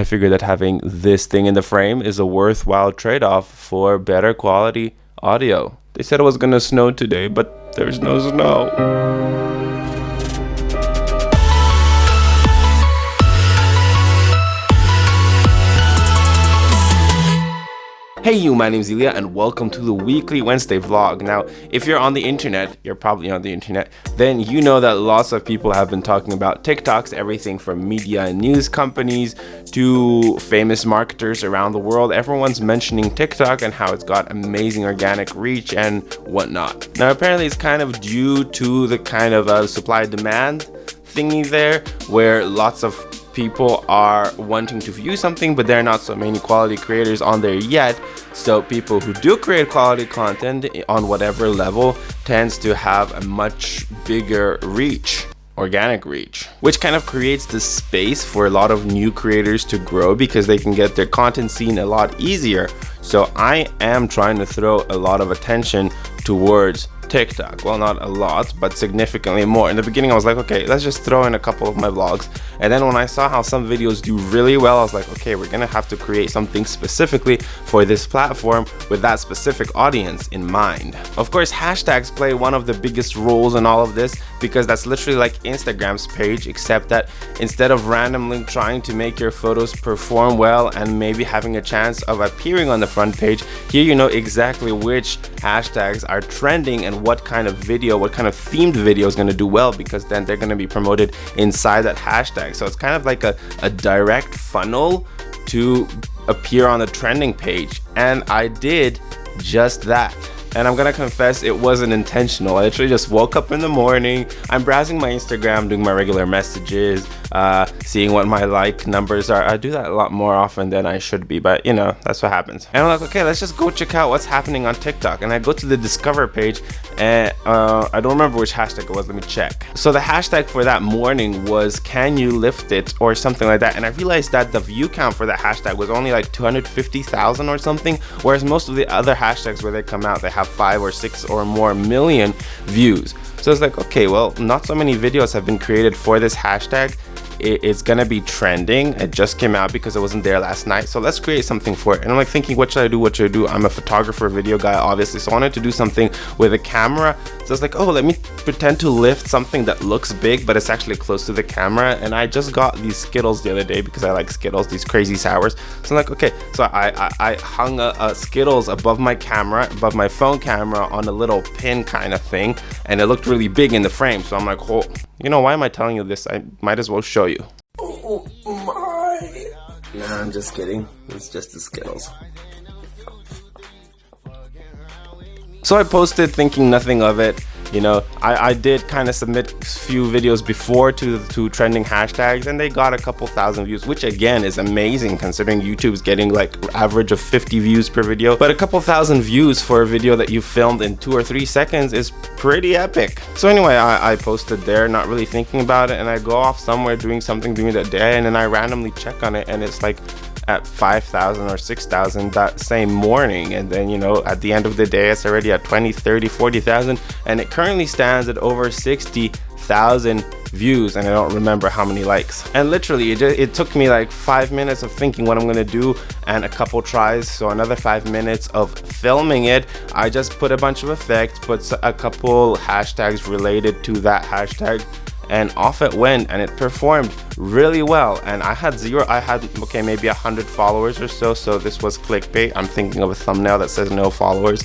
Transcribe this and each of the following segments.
I figured that having this thing in the frame is a worthwhile trade-off for better quality audio. They said it was gonna snow today, but there's no snow. Hey you, my name is Ilya and welcome to the weekly Wednesday vlog. Now, if you're on the internet, you're probably on the internet, then you know that lots of people have been talking about TikToks, everything from media and news companies to famous marketers around the world. Everyone's mentioning TikTok and how it's got amazing organic reach and whatnot. Now, apparently it's kind of due to the kind of uh, supply demand thingy there where lots of people are wanting to view something but there are not so many quality creators on there yet. So people who do create quality content on whatever level tends to have a much bigger reach organic reach which kind of creates the space for a lot of new creators to grow because they can get their content seen a lot easier. So i am trying to throw a lot of attention towards TikTok. Well, not a lot, but significantly more. In the beginning, I was like, okay, let's just throw in a couple of my vlogs. And then when I saw how some videos do really well, I was like, okay, we're gonna have to create something specifically for this platform with that specific audience in mind. Of course, hashtags play one of the biggest roles in all of this because that's literally like Instagram's page, except that instead of randomly trying to make your photos perform well and maybe having a chance of appearing on the front page, here you know exactly which hashtags are trending and what kind of video, what kind of themed video is going to do well because then they're going to be promoted inside that hashtag. So it's kind of like a, a direct funnel to appear on the trending page. And I did just that and I'm gonna confess it wasn't intentional. I literally just woke up in the morning, I'm browsing my Instagram, doing my regular messages, uh, seeing what my like numbers are. I do that a lot more often than I should be, but you know, that's what happens. And I'm like, okay, let's just go check out what's happening on TikTok. And I go to the discover page and uh, I don't remember which hashtag it was, let me check. So the hashtag for that morning was can you lift it or something like that. And I realized that the view count for that hashtag was only like 250,000 or something, whereas most of the other hashtags where they come out, they have five or six or more million views. So it's like, okay, well, not so many videos have been created for this hashtag it's gonna be trending. It just came out because it wasn't there last night. So let's create something for it. And i'm like thinking what should i do? What should i do? I'm a photographer video guy obviously. So i wanted to do something with a camera. So I was like oh let me pretend to lift something that looks big but it's actually close to the camera. And i just got these skittles the other day because i like skittles these crazy sours. So i'm like okay. So i i, I hung a, a skittles above my camera above my phone camera on a little pin kind of thing. And it looked really big in the frame. So i'm like oh you know, why am I telling you this? I might as well show you. Oh my! Nah, I'm just kidding. It's just the Skittles. So I posted thinking nothing of it you know i i did kind of submit few videos before to to trending hashtags and they got a couple thousand views which again is amazing considering youtube's getting like average of 50 views per video. But a couple thousand views for a video that you filmed in two or three seconds is pretty epic. So anyway i, I posted there not really thinking about it and i go off somewhere doing something during the day and then i randomly check on it and it's like at 5,000 or 6,000 that same morning and then you know at the end of the day it's already at 20 30 40,000 and it currently stands at over 60,000 views and I don't remember how many likes. And literally it, just, it took me like five minutes of thinking what I'm gonna do and a couple tries. So another five minutes of filming it. I just put a bunch of effects put a couple hashtags related to that hashtag and off it went and it performed really well. And I had zero I had okay maybe a hundred followers or so. So this was clickbait. I'm thinking of a thumbnail that says no followers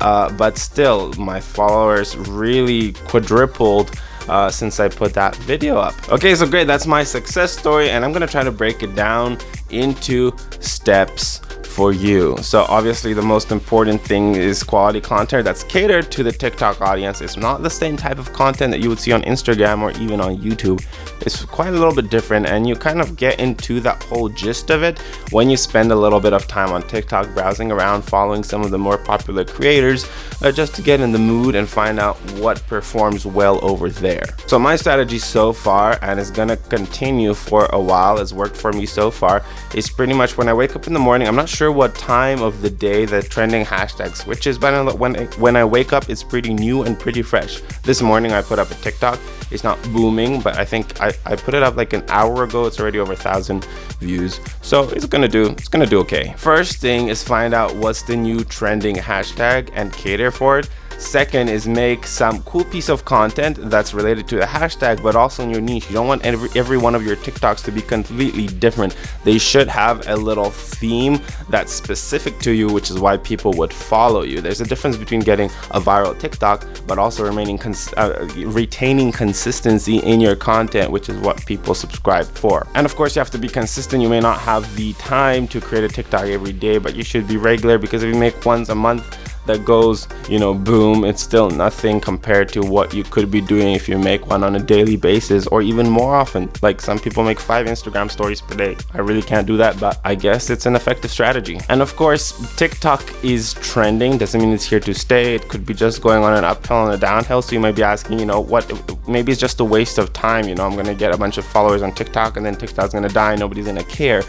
uh, but still my followers really quadrupled uh, since I put that video up. Okay, so great, that's my success story and I'm gonna try to break it down into steps for you. So obviously the most important thing is quality content that's catered to the TikTok audience. It's not the same type of content that you would see on Instagram or even on YouTube. It's quite a little bit different and you kind of get into that whole gist of it when you spend a little bit of time on TikTok browsing around following some of the more popular creators uh, just to get in the mood and find out what performs well over there. So my strategy so far and is gonna continue for a while, has worked for me so far, is pretty much when I wake up in the morning, I'm not sure sure what time of the day the trending hashtag switches, but when when I wake up, it's pretty new and pretty fresh. This morning I put up a TikTok. It's not booming, but I think I, I put it up like an hour ago. It's already over a thousand views, so it's gonna do it's gonna do okay. First thing is find out what's the new trending hashtag and cater for it. Second is make some cool piece of content that's related to the hashtag, but also in your niche. You don't want every, every one of your TikToks to be completely different. They should have a little theme that's specific to you, which is why people would follow you. There's a difference between getting a viral TikTok, but also remaining uh, retaining consistency in your content, which is what people subscribe for. And of course, you have to be consistent. You may not have the time to create a TikTok every day, but you should be regular because if you make once a month, that goes you know boom it's still nothing compared to what you could be doing if you make one on a daily basis or even more often. Like some people make five instagram stories per day. I really can't do that but i guess it's an effective strategy. And of course tiktok is trending. Doesn't mean it's here to stay. It could be just going on an uphill and a downhill. So you might be asking you know what maybe it's just a waste of time. You know i'm gonna get a bunch of followers on tiktok and then tiktok's gonna die. Nobody's gonna care.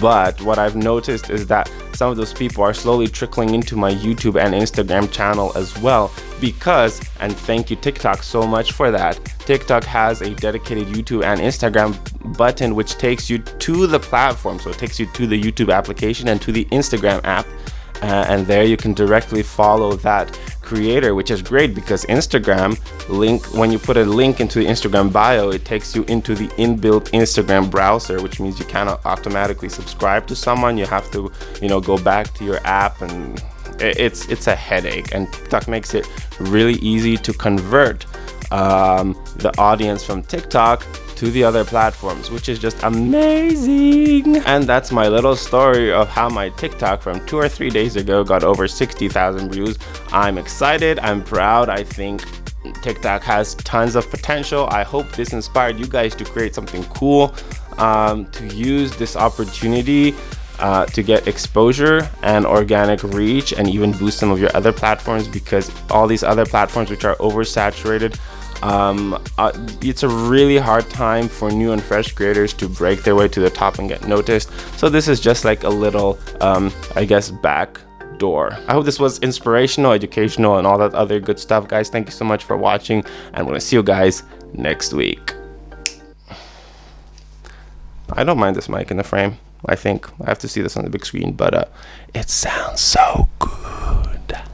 But what i've noticed is that some of those people are slowly trickling into my youtube and Instagram channel as well because, and thank you TikTok so much for that, TikTok has a dedicated YouTube and Instagram button which takes you to the platform. So it takes you to the YouTube application and to the Instagram app. Uh, and there you can directly follow that creator which is great because instagram link when you put a link into the instagram bio it takes you into the inbuilt instagram browser which means you cannot automatically subscribe to someone. You have to you know go back to your app and it's it's a headache. And tiktok makes it really easy to convert um, the audience from tiktok to the other platforms, which is just amazing. And that's my little story of how my TikTok from two or three days ago got over 60,000 views. I'm excited, I'm proud, I think TikTok has tons of potential. I hope this inspired you guys to create something cool, um, to use this opportunity uh, to get exposure and organic reach and even boost some of your other platforms because all these other platforms which are oversaturated um, uh, it's a really hard time for new and fresh creators to break their way to the top and get noticed. So this is just like a little um, I guess back door. I hope this was inspirational educational and all that other good stuff guys. Thank you so much for watching and I'm gonna see you guys next week. I don't mind this mic in the frame. I think I have to see this on the big screen but uh, it sounds so good